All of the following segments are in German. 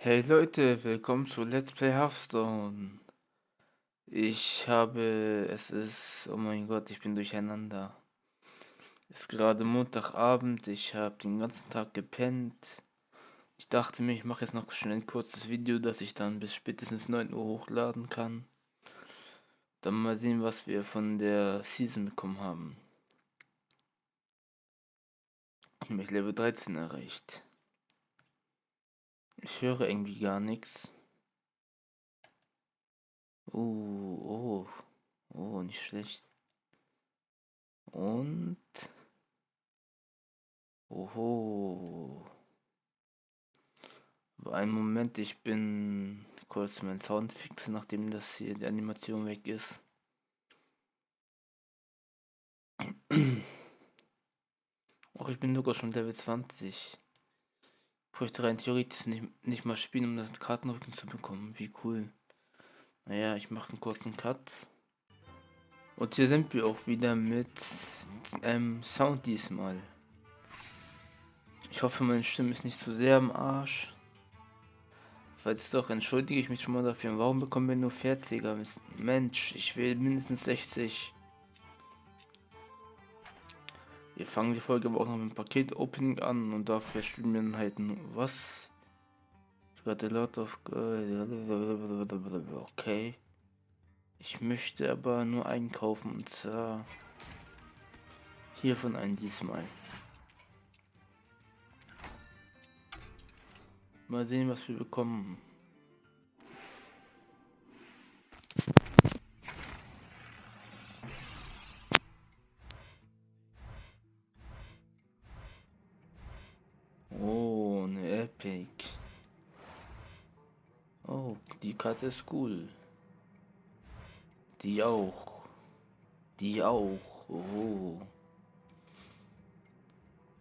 Hey Leute, willkommen zu Let's Play Hearthstone. Ich habe, es ist, oh mein Gott, ich bin durcheinander. Es ist gerade Montagabend, ich habe den ganzen Tag gepennt. Ich dachte mir, ich mache jetzt noch schnell ein kurzes Video, das ich dann bis spätestens 9 Uhr hochladen kann. Dann mal sehen, was wir von der Season bekommen haben. Ich habe Level 13 erreicht. Ich höre irgendwie gar nichts. Oh, oh, oh, nicht schlecht. Und. Oho. Einen Moment, ich bin kurz mein Sound fixen, nachdem das hier die Animation weg ist. Auch ich bin sogar schon Level 20 bräuchte rein theoretisch nicht, nicht mal spielen, um das Kartenrücken zu bekommen. Wie cool. Naja, ich mache einen kurzen Cut. Und hier sind wir auch wieder mit ähm, Sound diesmal. Ich hoffe, meine Stimme ist nicht zu sehr am Arsch. Falls doch, entschuldige ich mich schon mal dafür. Warum bekommen wir nur 40er? Mensch, ich will mindestens 60. Wir fangen die Folge aber auch noch mit dem Paket-Opening an und dafür spielen wir dann halt was? Ich got a lot of... Okay. Ich möchte aber nur einkaufen und zwar hiervon einen diesmal. Mal sehen, was wir bekommen. Karte ist cool. Die auch. Die auch. Oh.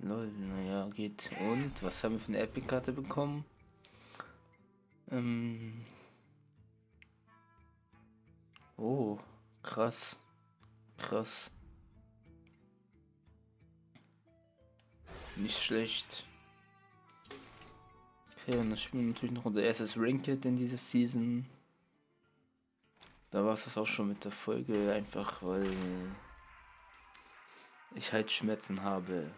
Lol, naja, geht. Und was haben wir für eine Epic-Karte bekommen? Ähm. Oh, krass. Krass. Nicht schlecht. Okay, und das spielen natürlich noch unser erstes Ranked in dieser Season. Da war es das auch schon mit der Folge, einfach weil ich halt Schmerzen habe.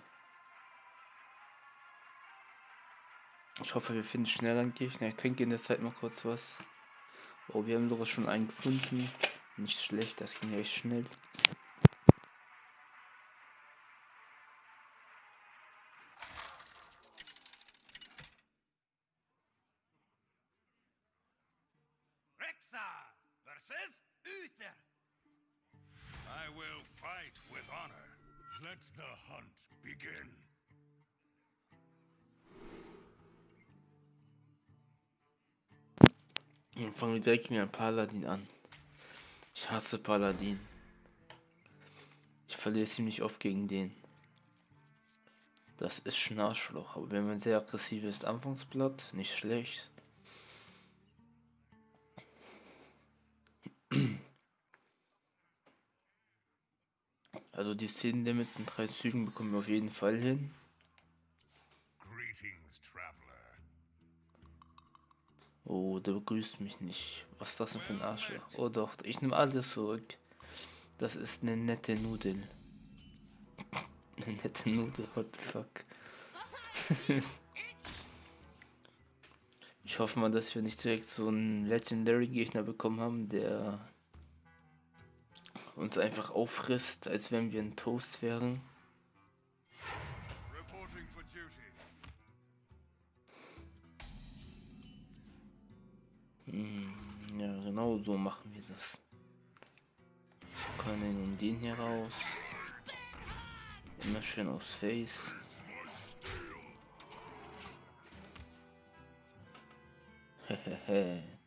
Ich hoffe, wir finden schnell einen Gegner. Ich trinke in der Zeit mal kurz was. Oh, wir haben sogar schon einen gefunden. Nicht schlecht, das ging echt schnell. Dann fangen wir direkt mit einem Paladin an. Ich hasse Paladin. Ich verliere ziemlich oft gegen den. Das ist Schnarchloch, aber wenn man sehr aggressiv ist, Anfangsblatt, nicht schlecht. Also die 10 Limits in drei Zügen bekommen wir auf jeden Fall hin. Oh, der begrüßt mich nicht. Was ist das denn für ein Arschloch? Oh doch, ich nehme alles zurück. Das ist eine nette Nudel. eine nette Nudel, what the fuck. ich hoffe mal, dass wir nicht direkt so einen Legendary Gegner bekommen haben, der uns einfach auffrisst, als wenn wir ein Toast wären. Hm, ja, genau so machen wir das. Ich können nun den hier raus. Immer schön aufs Face. Hehehe.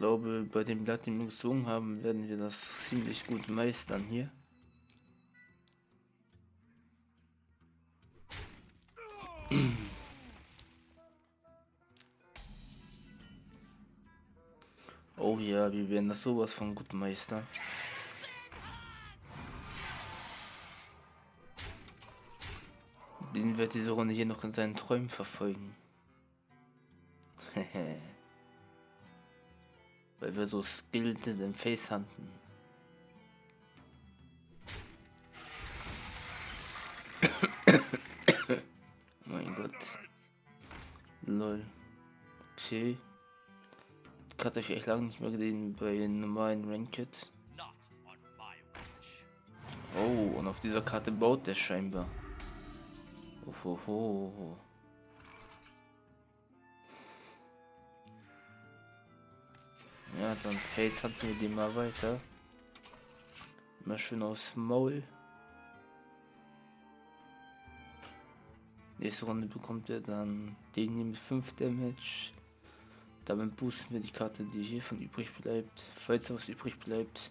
Glaube, bei dem Blatt, den wir gezogen haben, werden wir das ziemlich gut meistern hier. Oh ja, wir werden das sowas von gut meistern. Den wird diese Runde hier noch in seinen Träumen verfolgen. Weil wir so skilled in den Face handen. mein Gott. Lol. Okay. Ich hatte euch echt lange nicht mehr gesehen bei normalen Ranked. Oh, und auf dieser Karte baut der scheinbar. Ohoho. Ja, dann fällt hat mir die mal weiter. Immer schön aus Maul. Nächste Runde bekommt er dann den hier mit 5 Damage. Damit boosten wir die Karte, die hiervon übrig bleibt. Falls was übrig bleibt.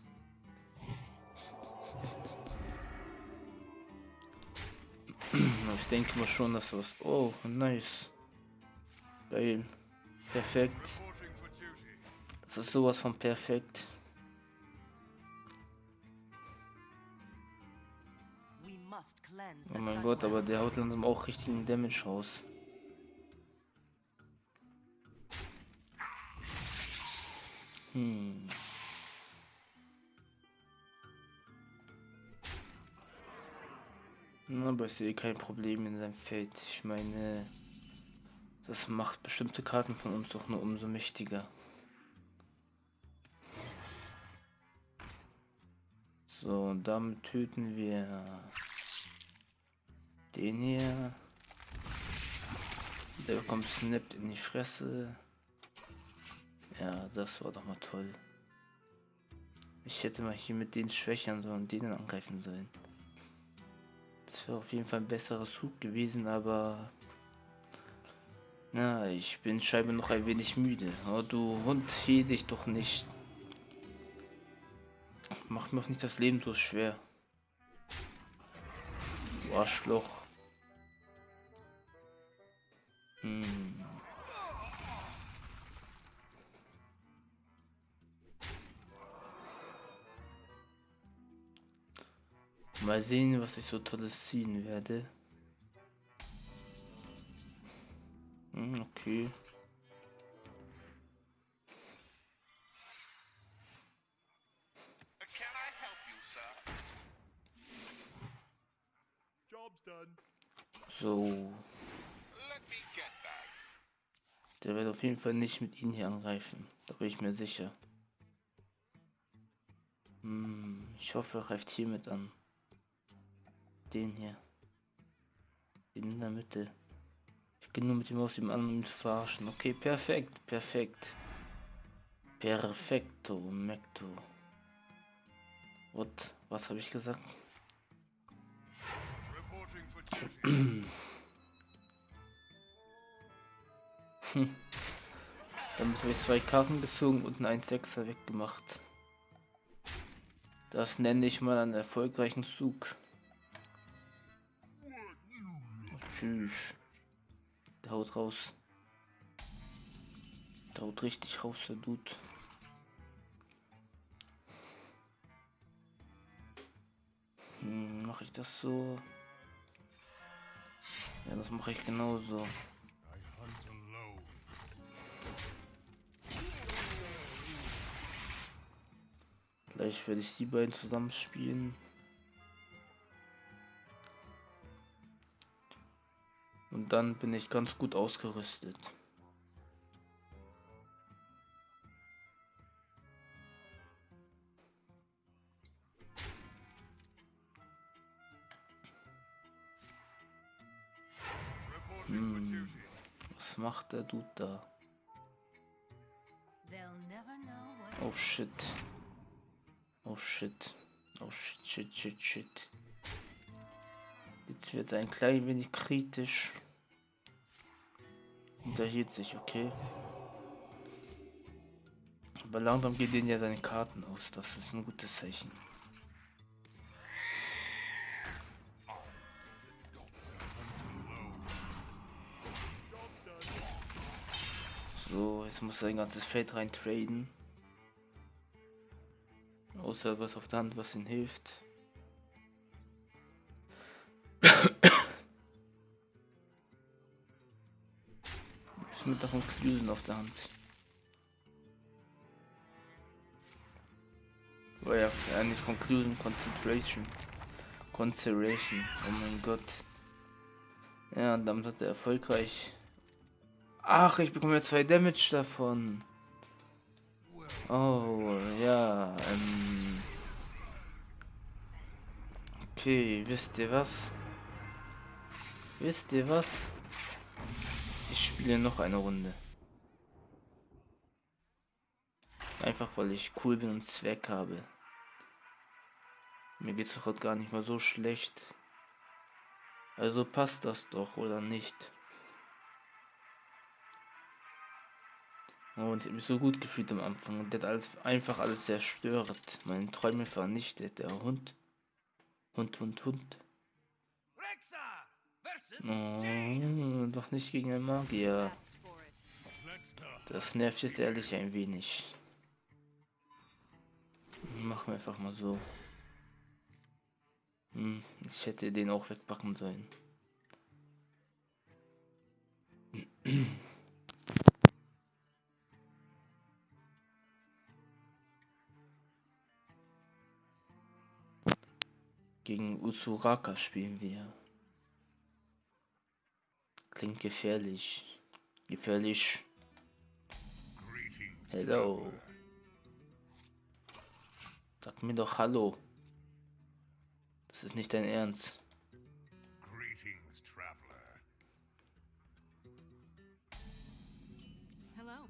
ich denke mal schon, dass was. Oh, nice. Geil. Perfekt. Das ist sowas von perfekt. Oh mein Gott, aber der haut langsam auch richtigen Damage raus. Hm. Aber ich sehe kein Problem in seinem Feld. Ich meine, das macht bestimmte Karten von uns doch nur umso mächtiger. So, damit töten wir den hier. Der bekommt Snap in die Fresse. Ja, das war doch mal toll. Ich hätte mal hier mit den schwächern sollen, denen angreifen sollen. Das wäre auf jeden Fall ein besserer Zug gewesen, aber... Na, ich bin scheinbar noch ein wenig müde. Oh, du Hund, hier dich doch nicht. Mach mir auch nicht das Leben so schwer. Du Arschloch. Hm. Mal sehen, was ich so tolles ziehen werde. Hm, okay. So. Der wird auf jeden Fall nicht mit ihnen hier angreifen. Da bin ich mir sicher. Hm, ich hoffe, er greift hier mit an. Den hier. Den in der Mitte. Ich gehe nur mit ihm aus dem anderen zu verarschen. Okay, perfekt, perfekt. Perfekto, Mekto. What? Was habe ich gesagt? Hm. Dann habe ich zwei Karten gezogen und einen 1-6er weggemacht. Das nenne ich mal einen erfolgreichen Zug. Tschüss. Der haut raus. Der haut richtig raus, der Dude. Hm, mache ich das so? Ja, das mache ich genauso. Gleich werde ich die beiden zusammen spielen. Und dann bin ich ganz gut ausgerüstet. Macht der Dude da? Oh shit. Oh shit. Oh shit, shit, shit, shit. Jetzt wird ein klein wenig kritisch. Unterhielt sich, okay. Aber langsam geht denen ja seine Karten aus. Das ist ein gutes Zeichen. Jetzt muss sein ganzes Feld rein traden. Außer was auf der Hand, was ihm hilft. Ist mit davon Fusion auf der Hand. Oh ja, eigentlich Conclusion, Concentration. Concentration, oh mein Gott. Ja, damit hat er erfolgreich Ach, ich bekomme ja zwei Damage davon. Oh, ja, ähm. Okay, wisst ihr was? Wisst ihr was? Ich spiele noch eine Runde. Einfach weil ich cool bin und Zweck habe. Mir geht's doch heute gar nicht mal so schlecht. Also passt das doch, oder nicht? Und ich habe mich so gut gefühlt am Anfang. Und der hat alles, einfach alles zerstört. Meine Träume vernichtet. Der Hund. Hund, Hund, Hund. Oh, doch nicht gegen einen Magier. Das nervt jetzt ehrlich ein wenig. Machen wir einfach mal so. Hm, ich hätte den auch wegpacken sollen. Gegen Usuraka spielen wir. Klingt gefährlich. Gefährlich. Hello. Sag mir doch Hallo. Das ist nicht dein Ernst. Greetings, traveler. Hello.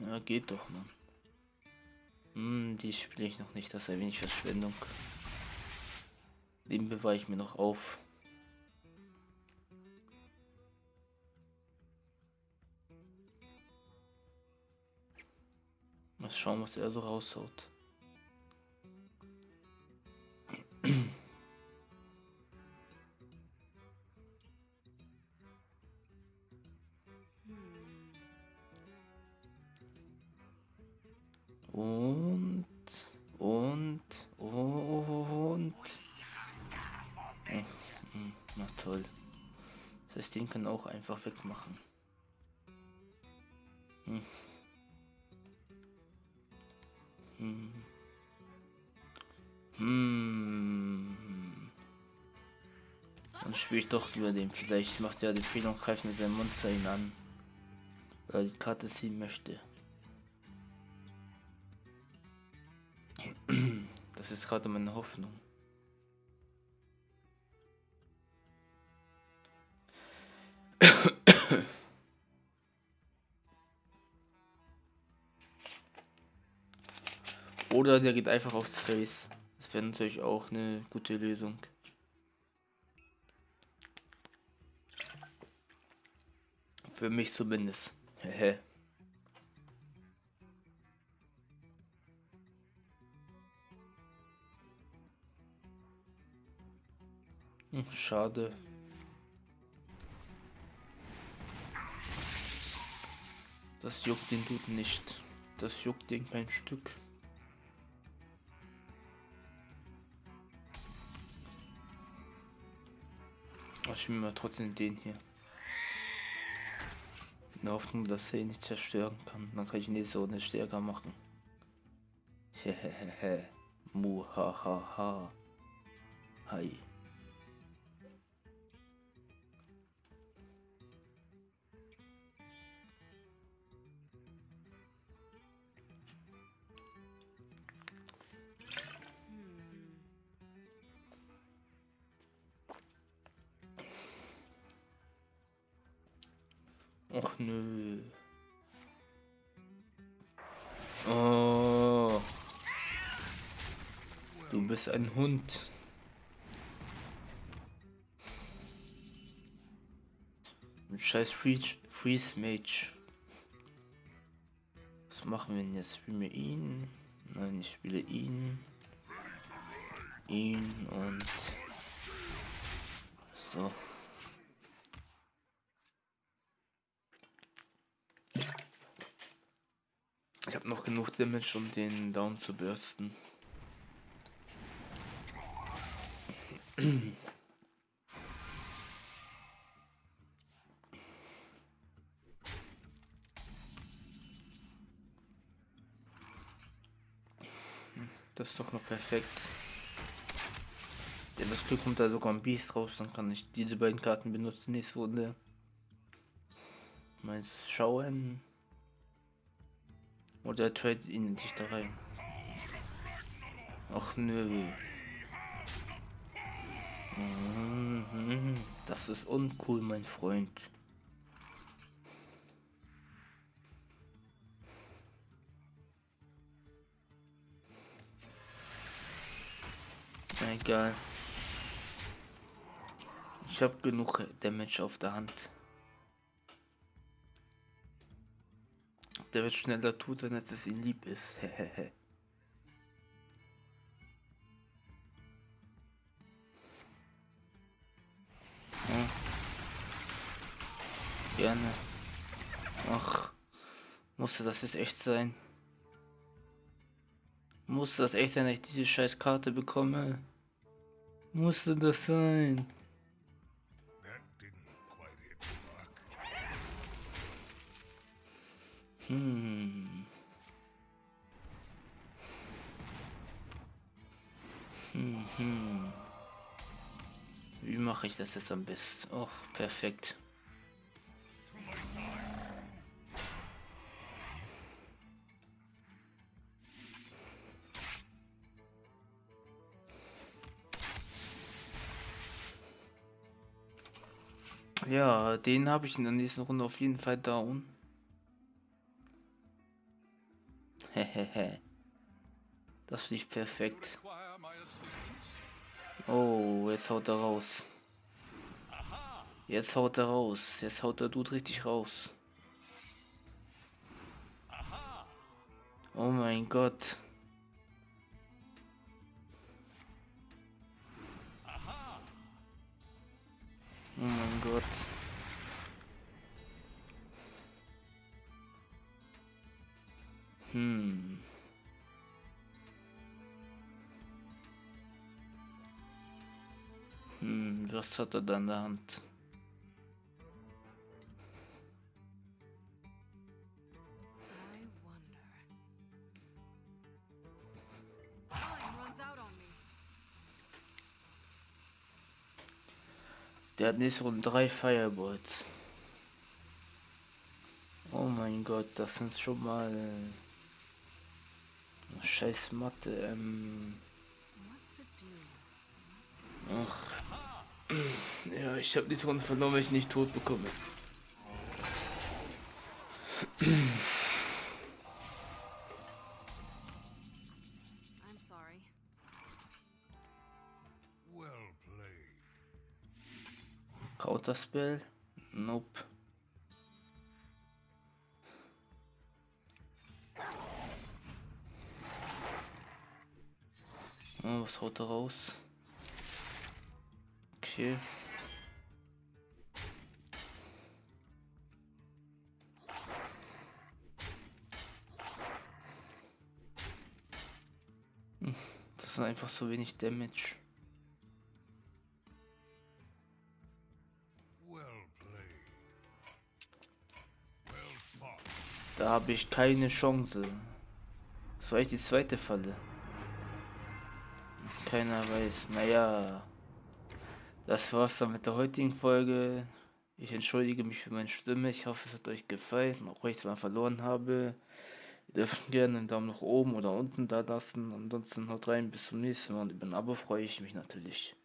Ja, geht doch, man. Hm, die spiele ich noch nicht, das ist ein wenig Verschwendung. Den bewahre ich mir noch auf. Mal schauen, was er so raushaut. Einfach wegmachen. Hm. Hm. Hm. Dann spiele ich doch über den. Vielleicht macht er die Fehler und greift mit seinem Monster ihn an. Weil die Karte ziehen möchte. Das ist gerade meine Hoffnung. Oder der geht einfach aufs Face. Das wäre natürlich auch eine gute Lösung. Für mich zumindest. Hm, schade. Das juckt den Dude nicht. Das juckt den kein Stück. Ich mir mal trotzdem den hier. In der Hoffnung, dass er ihn nicht zerstören kann. Dann kann ich nächste Runde stärker machen. Hehehe. Muhahaha. Hi. Du bist ein Hund. Scheiß Freeze, Freeze Mage. Was machen wir denn jetzt? Spielen wir ihn? Nein, ich spiele ihn. Ihn und so. Ich habe noch genug Damage, um den Down zu bürsten. Das ist doch noch perfekt. Ja, das Glück kommt da sogar ein Biest raus, dann kann ich diese beiden Karten benutzen nächste Runde. Mal schauen. Oder trade ihn nicht da rein. Ach nö. Mhm. Das ist uncool, mein Freund. Egal. Ich habe genug Damage auf der Hand. Der wird schneller tut, als es ihm lieb ist. Gerne. Ach, musste das jetzt echt sein? Musste das echt sein, dass ich diese scheiß Karte bekomme? Musste das sein? Hm. Hm, hm. Wie mache ich das jetzt am besten? Oh, perfekt. Ja, den habe ich in der nächsten Runde auf jeden Fall down. Hehehe. das lief perfekt. Oh, jetzt haut er raus. Jetzt haut er raus. Jetzt haut der Dude richtig raus. Oh mein Gott. Oh mein Gott. Hm. Hm, was hat er da in der Hand? Der hat nächste Runde drei Fireballs. Oh mein Gott, das sind schon mal scheiß Mathe. Ähm Ach. Ja, ich habe die Runde verloren, weil ich nicht tot bekomme. Counterspell? Nope. Oh, was haut er raus? Okay. Hm, das ist einfach so wenig Damage. Da habe ich keine Chance. Das war echt die zweite Falle. Keiner weiß. Naja. Das war's dann mit der heutigen Folge. Ich entschuldige mich für meine Stimme. Ich hoffe, es hat euch gefallen. Auch wenn ich es mal verloren habe. Ihr dürft gerne einen Daumen nach oben oder unten da lassen. Ansonsten haut rein. Bis zum nächsten Mal. Und über ein Abo freue ich mich natürlich.